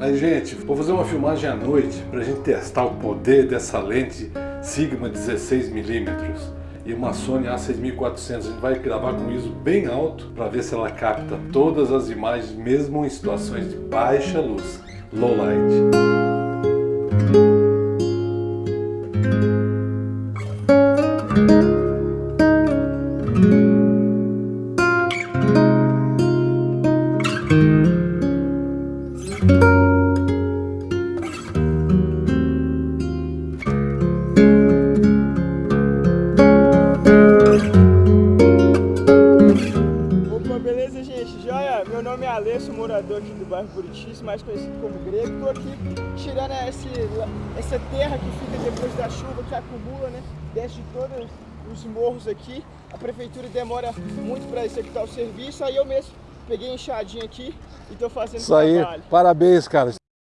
Aí, gente, vou fazer uma filmagem à noite pra gente testar o poder dessa lente Sigma 16mm e uma Sony A6400. A gente vai gravar com ISO bem alto para ver se ela capta todas as imagens, mesmo em situações de baixa luz, low light. Beleza, gente? Joia? Meu nome é Alessio, morador aqui do bairro Buritis, mais conhecido como Grego. Estou aqui tirando esse, essa terra que fica depois da chuva, que acumula, né? Desce de todos os morros aqui. A prefeitura demora muito para executar o serviço, aí eu mesmo peguei enxadinha aqui e estou fazendo Isso aí, parabéns, cara.